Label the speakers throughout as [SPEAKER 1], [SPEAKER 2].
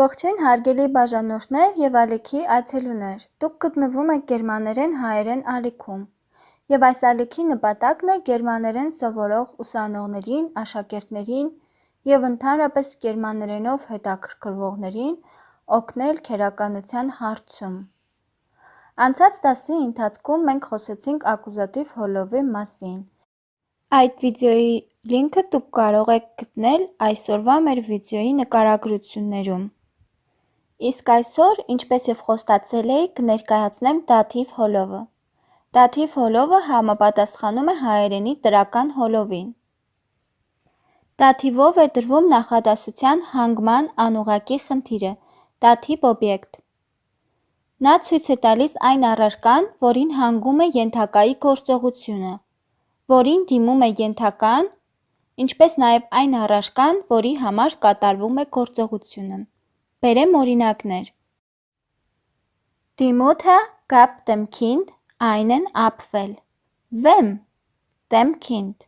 [SPEAKER 1] Ողջույն հարգելի բաժանորդներ և ալիքի այցելուներ, դուք գտնվում եք գերմաներեն-հայերեն ալիքում և այս ալիքի նպատակն է գերմաներեն սովորող ուսանողներին, աշակերտներին և ընդհանրապես գերմաներենով հետաքրքրվողներին օգնել քերականության հարցում։ Անցած դասի ընթացքում մենք խոսեցինք ակուզատիվ հոլովի մասին։ Այդ վիդեոյի լինքը դուք կարող եք գտնել այսօրվա մեր վիդեոյի նկարագրություններում։ Իսկ այսօր, ինչպես և խոստացել էի, կներկայացնեմ դաթիվ հոլովը։ Դաթիվ հոլովը համապատասխանում է հայերենի տրական հոլովին։ Դաթիվով է դրվում նախադասության հանգման անուղղակի խնդիրը, դաթիվ օբյեկտ։ Նա ցույց է տալիս այն առարկան, որին հանգում է ենթակայի գործողությունը, որին դիմում է ենթական, ինչպես նաև այն առարկան, որի համար կատարվում է գործողությունը։ Բերեմ օրինակներ. Die Mutter gab dem Kind einen Apfel. Wem? Dem Kind.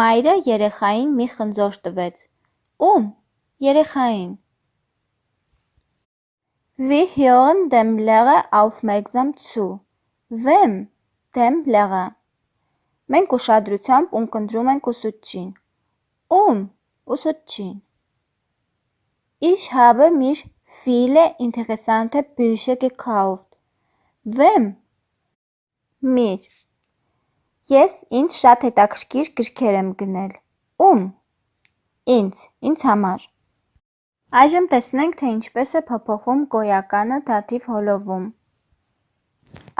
[SPEAKER 1] Մայրը երեխային մի խնձոր տվեց։ Ում? Երեխային։ Wir hören dem Lehrer aufmerksam zu. Wem? Dem Lehrer. Մենք ուշադրությամբ ունկնդրում ենք ուսուցչին։ Ում? Ուսուցչին։ Ich habe mir viele interessante Bücher gekauft. Wem? Mir. Ես ինձ շատ հետաքրքիր գրքեր եմ գնել։ Ում? Ինձ, ինձ համար։ Այժմ տեսնենք, թե ինչպես է փոփոխվում գոյականը դաթիվ հոլովում։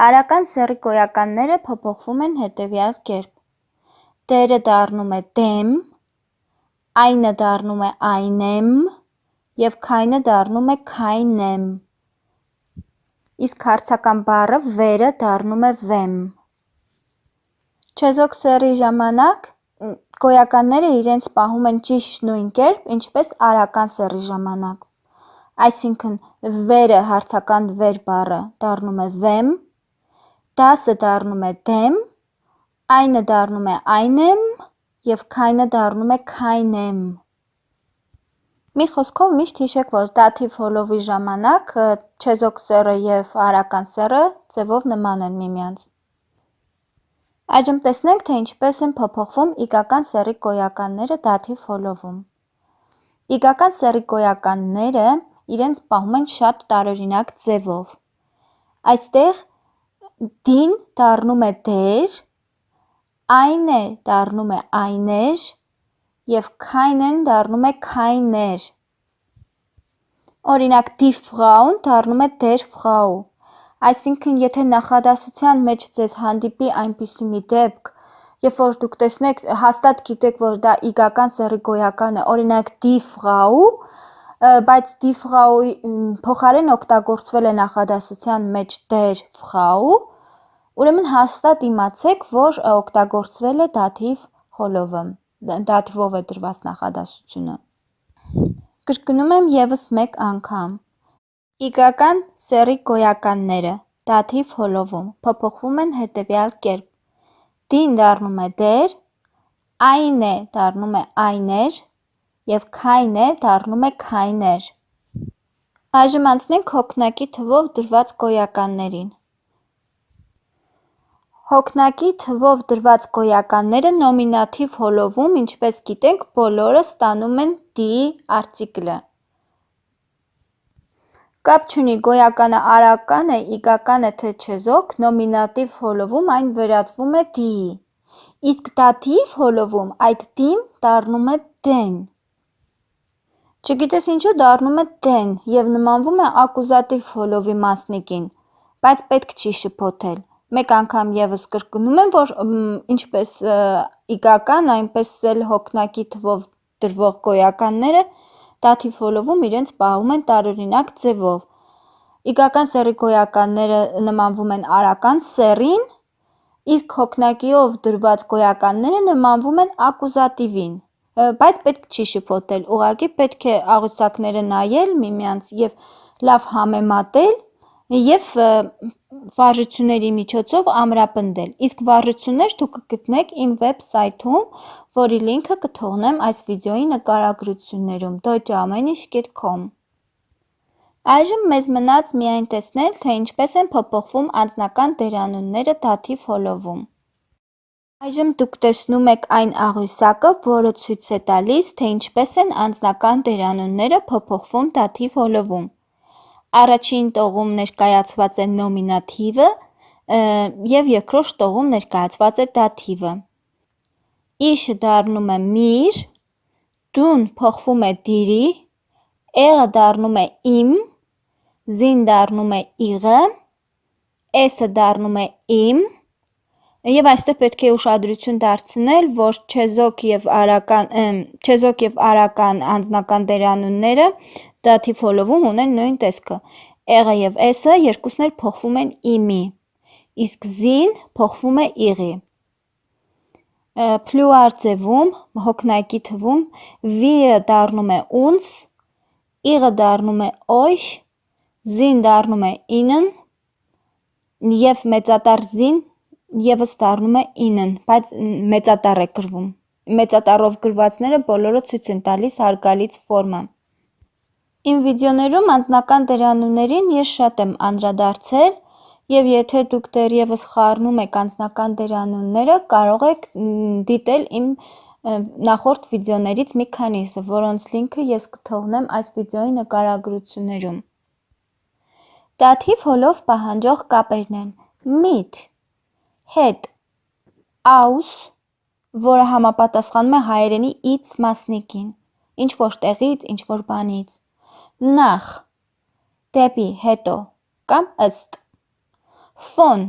[SPEAKER 1] Արական սեռի գոյականները փոփոխվում են հետևյալ կերպ. դերը դառնում է դեմ, այնը դառնում է այնեմ, և քայնը դառնում է քայնեմ, իսկ հարցական բառը վերը դառնում է վեմ։ Չեզոք սեռի ժամանակ գոյականները իրենց պահում են ճիշտ նույն կերպ, ինչպես արական սեռի ժամանակ։ Այսինքն վերը հարցական վեր բառը դառնում է վեմ, դասը դառնում է դեմ, այնը դառնում է այնեմ և քայնը դառնում է քայնեմ։ Մի խոսքով միշտ հիշեք, որ դաթիվ հոլովի ժամանակ չեզոք սեռը և արական սեռը ձևով նման են միմյանց։ Այժմ տեսնենք, թե ինչպես են փոփոխվում իգական սեռի գոյականները դաթիվ հոլովում։ Իգական սեռի գոյականները իրենց պահում են շատ տարօրինակ ձևով։ Այստեղ դին դառնում է դեր, այնե դառնում է այներ և քայնեն դառնում է քայներ։ Օրինակ die Frauen դառնում է der Frau։ Այսինքն, եթե նախադասության մեջ ձեզ հանդիպի այնպիսի մի դեպք, երբ որ դուք տեսնեք, հաստատ գիտեք, որ դա իգական սեռի գոյական է, օրինակ die Frau, բայց die Frau-ի փոխարեն օգտագործվել է նախադասության մեջ der Frau, ուրեմն հաստատ իմացեք, որ օգտագործվել է դաթիվ հոլովը, դաթիվով է դրված նախադասությունը։ Կրկնում եմ եւս մեկ անգամ. Իգական սեռի գոյականները դաթիվ հոլովում փոփոխվում են հետևյալ կերպ. դին դառնում է դեր, այնե դառնում է այներ և քայնե դառնում է քայներ։ Այժմ անցնենք հոգնակի թվով դրված գոյականներին։ Հոգնակի թվով դրված գոյականները նոմինատիվ հոլովում, ինչպես գիտենք, բոլորը ստանում են die արտիկլը։ Կապ չունի գոյականը արական է, իգական է թե չեզոք, նոմինատիվ հոլովում այն վերածվում է die-ի, իսկ դաթիվ հոլովում այդ die-ն դառնում է den։ Չգիտես ինչու դառնում է den և նմանվում է ակուզատիվ հոլովի մասնիկին, բայց պետք չի շփոթել։ Մեկ անգամ եւս կրկնում եմ, որ ինչպես իգական, այնպես էլ հոգնակի թվով դրվող գոյականները դաթիվ հոլովում իրենց պահում են տարօրինակ ձևով։ Իգական սեռի գոյականները նմանվում են արական սեռին, իսկ հոգնակիով դրված գոյականները նմանվում են ակուզատիվին, բայց պետք չի շփոթել, ուղղակի պետք է աղյուսակները նայել միմյանց և լավ համեմատել և վարժությունների միջոցով ամրապնդել, իսկ վարժություններ դուք կգտնեք իմ վեբսայթում, որի լինքը կթողնեմ այս վիդեոյի նկարագրություններում deutscheamenisch.com Այժմ մեզ մնաց միայն տեսնել, թե ինչպես են փոփոխվում անձնական դերանունները դաթիվ հոլովում։ Այժմ դուք տեսնում եք այն աղյուսակը, որը ցույց է տալիս, թե ինչպես են անձնական դերանունները փոփոխվում դաթիվ հոլովում։ Առաջին տողում ներկայացված է նոմինատիվը, և երկրորդ տողում ներկայացված է դաթիվը։ Իշը դառնում է միր, դուն փոխվում է դիրի, էղը դառնում է իմ, զին դառնում է իղը, էսը դառնում է իմ, և այստեղ պետք է ուշադրություն դարձնել, որ չեզոք և արական, չեզոք և արական անձնական դերանունները դաթիվ հոլովում ունեն նույն տեսքը, էղը և էսը երկուսն էլ փոխվում են իմի, իսկ զին փոխվում է իղի։ Փլյուար ձևում, հոգնակի թվում, վիը դառնում է ունց, իղը դառնում է օյշ, զին դառնում է ինն և մեծատառ զին ևս դառնում է ինն, բայց մեծատառ է գրվում։ Մեծատառով գրվածները բոլորը ցույց են տալիս հարգալից ֆորմա։ Իմ վիդեոներում անձնական դերանուններին ես շատ եմ անդրադարձել, և եթե դուք դեռևս խառնում եք անձնական դերանունները, կարող եք դիտել իմ նախորդ վիդեոներից մի քանիսը, որոնց լինքը ես կթողնեմ այս վիդեոյի նկարագրություններում։ Դաթիվ հոլով պահանջող կապերն են. միտ, հետ, aus, որը համապատասխանում է հայերենի «ից» մասնիկին, ինչ-որ տեղից, ինչ-որ բանից, նախ, դեպի, հետո. Կամ ըստ, ֆոն,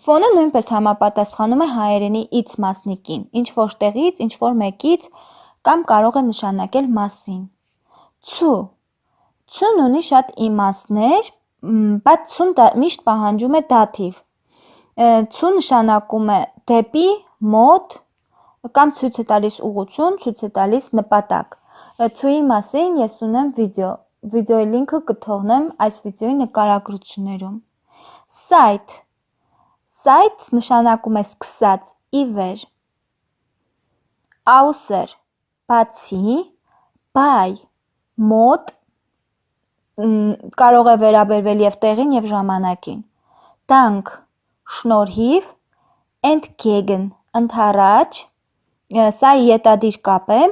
[SPEAKER 1] ֆոնը նույնպես համապատասխանում է հայերենի «ից» մասնիկին, ինչ-որ տեղից, ինչ-որ մեկից կամ կարող է նշանակել մասին, ցու, ցուն ունի շատ իմաստներ, բայց ցուն միշտ պահանջում է դաթիվ, ցու նշանակում է դեպի, մոտ կամ ցույց է տալիս ուղղություն, ցույց է տալիս նպատակ։ Ցուի մասին ես ունեմ վիդեո, վիդեոյի լինքը կթողնեմ այս վիդեոյի նկարագրություններում։ Սայթ, սայթ նշանակում է սկսած, ի վեր։ Außer, բացի, by, մոտ, կարող է վերաբերվել և տեղին, և ժամանակին, dank, շնորհիվ, entgegen, ընդառաջ, սա ետադիր կապ է,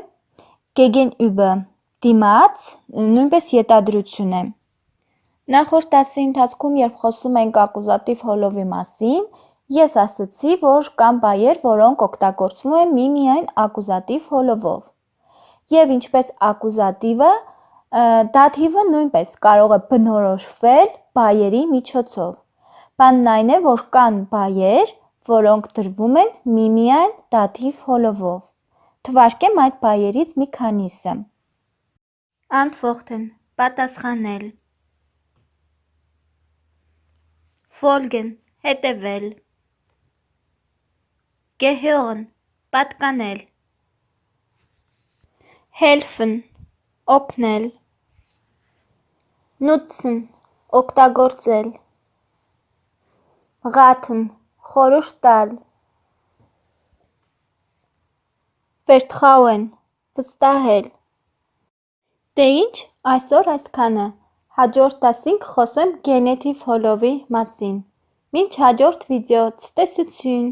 [SPEAKER 1] gegenüber, դիմաց, նույնպես ետադրություն է։ Նախորդ դասի ընթացքում, երբ խոսում էինք ակուզատիվ հոլովի մասին, ես ասացի, որ կան բայեր, որոնք օգտագործվում են միմիայն ակուզատիվ հոլովով։ Եվ ինչպես ակուզատիվը, դաթիվը նույնպես կարող է բնորոշվել բայերի միջոցով։ Բանն այն է, որ կան բայեր, որոնք դրվում են միմիայն դաթիվ հոլովով։ Թվարկեմ այդ բայերից մի քանիսը. Antworten պատասխանել Folgen հետևել Gehören պատկանել Helfen օգնել Nutzen օգտագործել Raten խորհուրդ տալ Vertrauen վստահել Դե ինչ, այսօր այսքանը, հաջորդ դասին կխոսեմ գենետիվ հոլովի մասին։ Մինչ հաջորդ վիդեո, ցտեսություն։